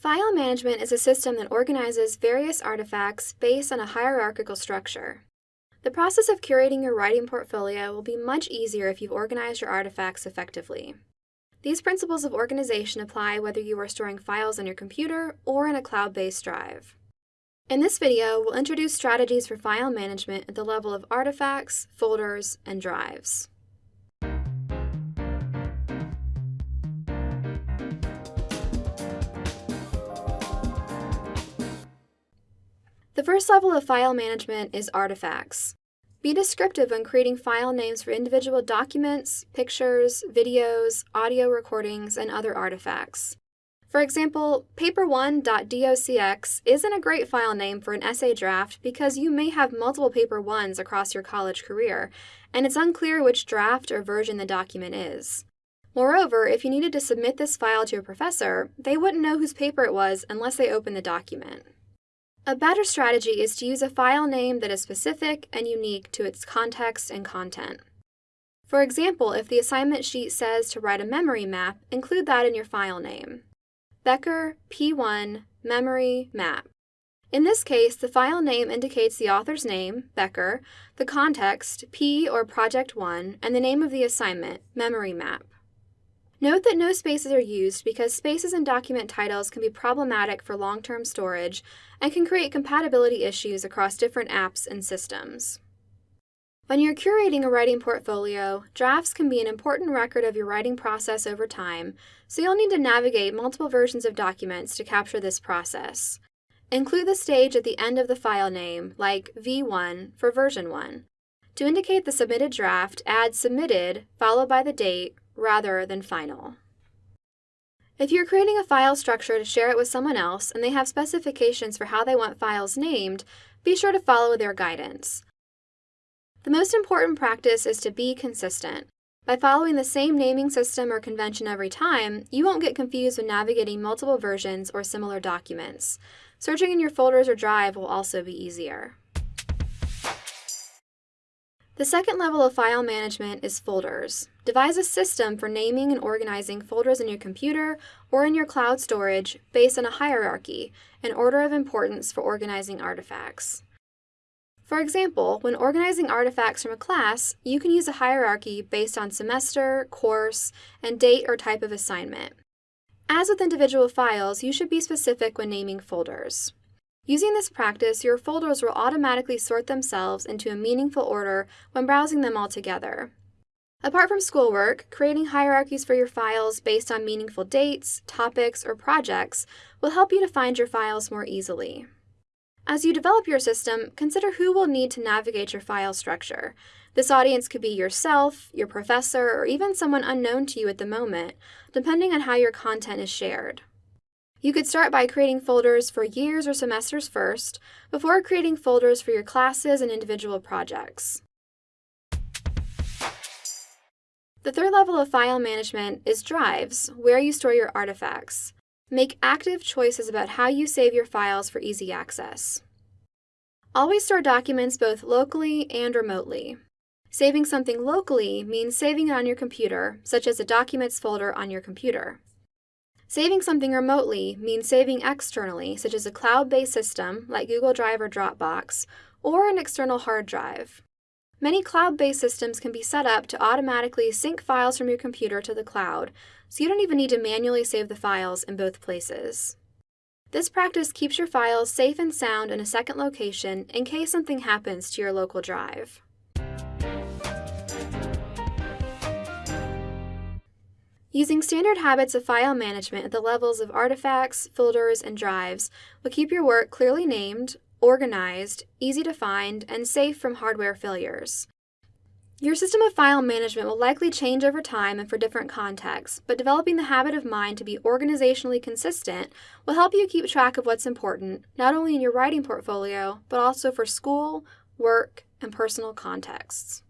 File management is a system that organizes various artifacts based on a hierarchical structure. The process of curating your writing portfolio will be much easier if you've organized your artifacts effectively. These principles of organization apply whether you are storing files on your computer or in a cloud-based drive. In this video, we'll introduce strategies for file management at the level of artifacts, folders, and drives. The first level of file management is artifacts. Be descriptive when creating file names for individual documents, pictures, videos, audio recordings, and other artifacts. For example, paper1.docx isn't a great file name for an essay draft because you may have multiple paper 1s across your college career, and it's unclear which draft or version the document is. Moreover, if you needed to submit this file to a professor, they wouldn't know whose paper it was unless they opened the document. A better strategy is to use a file name that is specific and unique to its context and content. For example, if the assignment sheet says to write a memory map, include that in your file name. Becker P1 Memory Map. In this case, the file name indicates the author's name, Becker, the context, P or Project 1, and the name of the assignment, Memory Map. Note that no spaces are used because spaces in document titles can be problematic for long-term storage and can create compatibility issues across different apps and systems. When you're curating a writing portfolio, drafts can be an important record of your writing process over time, so you'll need to navigate multiple versions of documents to capture this process. Include the stage at the end of the file name, like V1 for version 1. To indicate the submitted draft, add submitted followed by the date rather than final. If you're creating a file structure to share it with someone else and they have specifications for how they want files named, be sure to follow their guidance. The most important practice is to be consistent. By following the same naming system or convention every time, you won't get confused when navigating multiple versions or similar documents. Searching in your folders or drive will also be easier. The second level of file management is folders. Devise a system for naming and organizing folders in your computer or in your cloud storage based on a hierarchy, an order of importance for organizing artifacts. For example, when organizing artifacts from a class, you can use a hierarchy based on semester, course, and date or type of assignment. As with individual files, you should be specific when naming folders. Using this practice, your folders will automatically sort themselves into a meaningful order when browsing them all together. Apart from schoolwork, creating hierarchies for your files based on meaningful dates, topics, or projects will help you to find your files more easily. As you develop your system, consider who will need to navigate your file structure. This audience could be yourself, your professor, or even someone unknown to you at the moment, depending on how your content is shared. You could start by creating folders for years or semesters first, before creating folders for your classes and individual projects. The third level of file management is drives, where you store your artifacts. Make active choices about how you save your files for easy access. Always store documents both locally and remotely. Saving something locally means saving it on your computer, such as a Documents folder on your computer. Saving something remotely means saving externally, such as a cloud-based system like Google Drive or Dropbox, or an external hard drive. Many cloud-based systems can be set up to automatically sync files from your computer to the cloud, so you don't even need to manually save the files in both places. This practice keeps your files safe and sound in a second location in case something happens to your local drive. Using standard habits of file management at the levels of artifacts, folders, and drives will keep your work clearly named, organized, easy to find, and safe from hardware failures. Your system of file management will likely change over time and for different contexts, but developing the habit of mind to be organizationally consistent will help you keep track of what's important, not only in your writing portfolio, but also for school, work, and personal contexts.